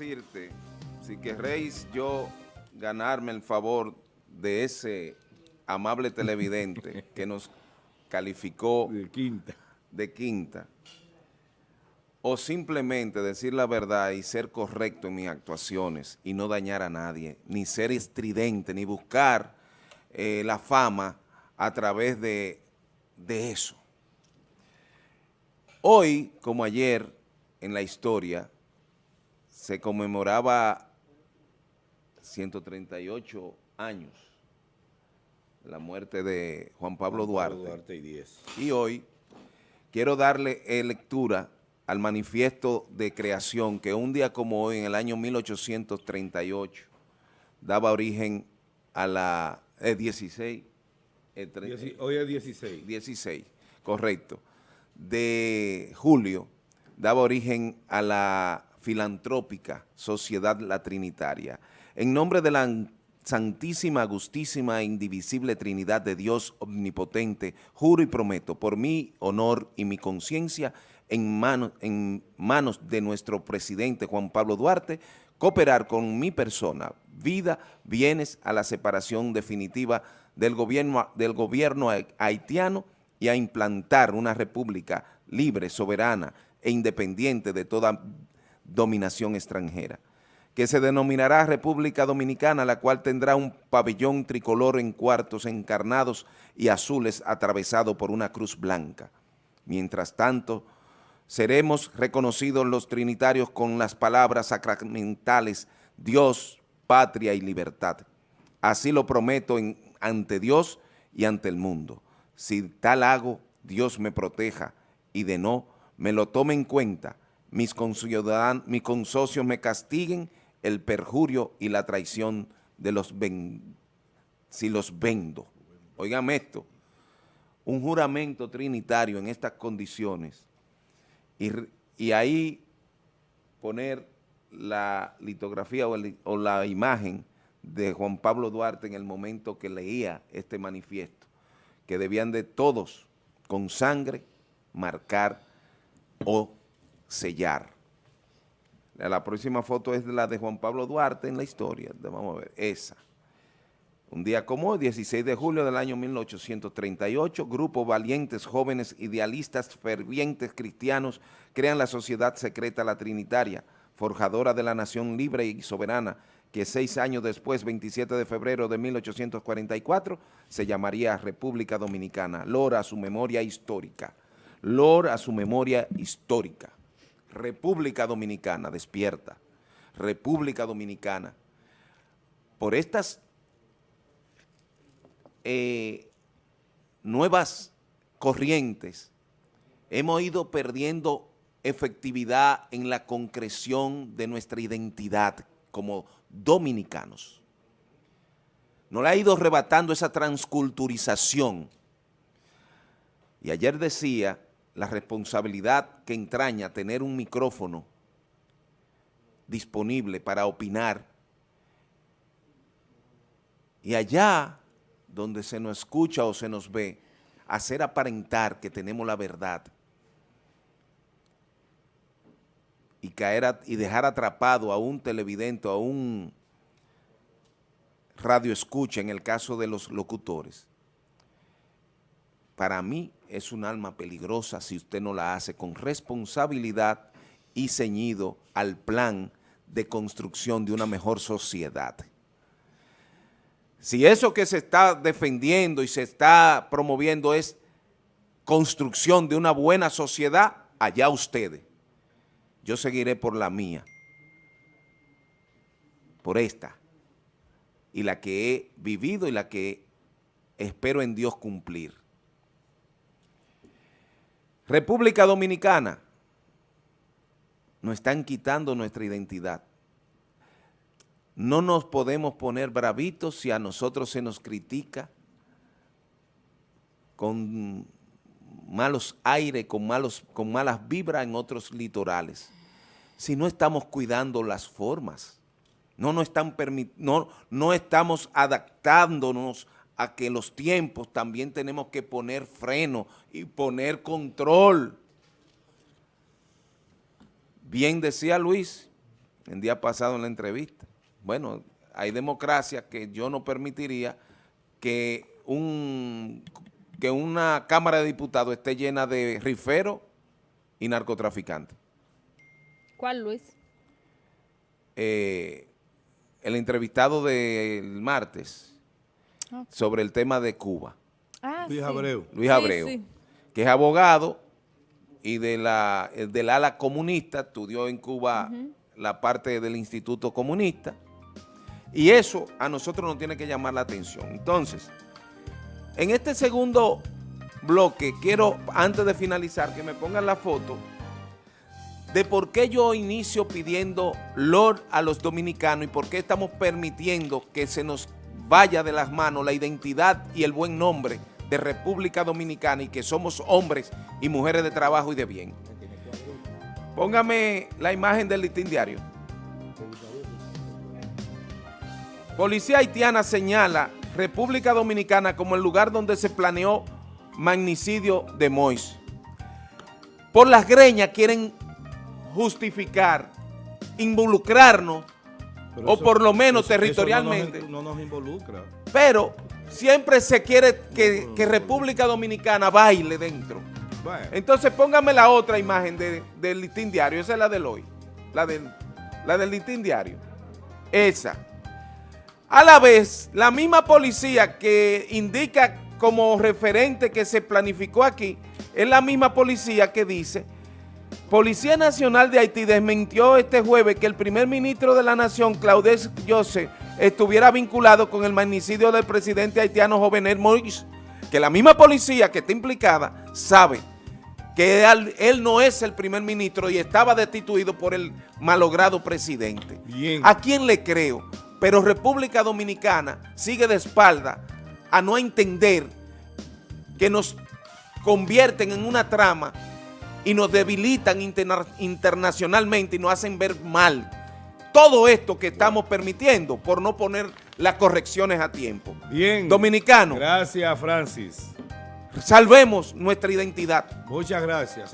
decirte, si querréis yo ganarme el favor de ese amable televidente que nos calificó de quinta. de quinta, o simplemente decir la verdad y ser correcto en mis actuaciones y no dañar a nadie, ni ser estridente, ni buscar eh, la fama a través de, de eso. Hoy, como ayer, en la historia, se conmemoraba 138 años la muerte de Juan Pablo, Juan Duarte. Pablo Duarte y 10. Y hoy quiero darle eh, lectura al manifiesto de creación que un día como hoy, en el año 1838, daba origen a la eh, 16, eh, Dieci- Hoy es 16. 16, correcto, de julio, daba origen a la filantrópica Sociedad La Trinitaria. En nombre de la Santísima, Agustísima e Indivisible Trinidad de Dios Omnipotente, juro y prometo por mi honor y mi conciencia en, en manos de nuestro presidente Juan Pablo Duarte, cooperar con mi persona, vida, bienes a la separación definitiva del gobierno, del gobierno haitiano y a implantar una república libre, soberana e independiente de toda dominación extranjera, que se denominará República Dominicana, la cual tendrá un pabellón tricolor en cuartos encarnados y azules atravesado por una cruz blanca. Mientras tanto, seremos reconocidos los trinitarios con las palabras sacramentales Dios, patria y libertad. Así lo prometo ante Dios y ante el mundo. Si tal hago, Dios me proteja y de no, me lo tome en cuenta. Mis, mis consocios me castiguen el perjurio y la traición de los si los vendo. Oigan esto, un juramento trinitario en estas condiciones y, y ahí poner la litografía o, o la imagen de Juan Pablo Duarte en el momento que leía este manifiesto, que debían de todos, con sangre, marcar o sellar. La próxima foto es la de Juan Pablo Duarte en la historia, vamos a ver, esa. Un día como hoy, 16 de julio del año 1838, grupo valientes, jóvenes, idealistas, fervientes cristianos crean la sociedad secreta La Trinitaria, forjadora de la nación libre y soberana, que seis años después, 27 de febrero de 1844, se llamaría República Dominicana. Lor a su memoria histórica. Lor a su memoria histórica. República Dominicana, despierta. República Dominicana. Por estas eh, nuevas corrientes, hemos ido perdiendo efectividad en la concreción de nuestra identidad como dominicanos. Nos la ha ido arrebatando esa transculturización. Y ayer decía la responsabilidad que entraña tener un micrófono disponible para opinar. Y allá donde se nos escucha o se nos ve, hacer aparentar que tenemos la verdad y caer y dejar atrapado a un televidente, a un radio escucha en el caso de los locutores. Para mí es un alma peligrosa si usted no la hace con responsabilidad y ceñido al plan de construcción de una mejor sociedad. Si eso que se está defendiendo y se está promoviendo es construcción de una buena sociedad, allá ustedes. Yo seguiré por la mía, por esta, y la que he vivido y la que espero en Dios cumplir. República Dominicana, nos están quitando nuestra identidad. No nos podemos poner bravitos si a nosotros se nos critica con malos aires, con, malos, con malas vibras en otros litorales. Si no estamos cuidando las formas, no, nos están no, no estamos adaptándonos a que los tiempos también tenemos que poner freno y poner control. Bien decía Luis el día pasado en la entrevista. Bueno, hay democracia que yo no permitiría que, un, que una Cámara de Diputados esté llena de riferos y narcotraficantes. ¿Cuál, Luis? Eh, el entrevistado del martes Sobre el tema de Cuba, Ah, Luis sí. Abreu. Luis Abreu, sí. que es abogado y de la, eh, del ala comunista, estudió en Cuba la parte del Instituto Comunista, y eso a nosotros nos tiene que llamar la atención. Entonces, en este segundo bloque, quiero, antes de finalizar, que me pongan la foto de por qué yo inicio pidiendo Lord a los dominicanos y por qué estamos permitiendo que se nos vaya de las manos la identidad y el buen nombre de República Dominicana y que somos hombres y mujeres de trabajo y de bien. Póngame la imagen del listín diario. Policía haitiana señala República Dominicana como el lugar donde se planeó magnicidio de Mois. Por las greñas quieren justificar, involucrarnos, Pero o eso- por lo menos eso- eso territorialmente. no nos, no nos involucra. pero siempre se quiere que, que República Dominicana baile dentro. Bueno, Entonces póngame la otra imagen de- del listín diario, esa es la del hoy, la del, la del listín diario, esa. A la vez, la misma policía que indica como referente que se planificó aquí, es la misma policía que dice, Policía Nacional de Haití desmintió este jueves que el primer ministro de la nación, Claudel Joseph, estuviera vinculado con el magnicidio del presidente haitiano Jovenel Moïse, que la misma policía que está implicada sabe que él, no es el primer ministro y estaba destituido por el malogrado presidente. Bien. ¿A quién le creo? Pero República Dominicana sigue de espalda a no entender que nos convierten en una trama y nos debilitan interna- internacionalmente y nos hacen ver mal. Todo esto que estamos permitiendo por no poner las correcciones a tiempo. bien. Dominicano, Gracias, Francis. salvemos nuestra identidad. Muchas gracias.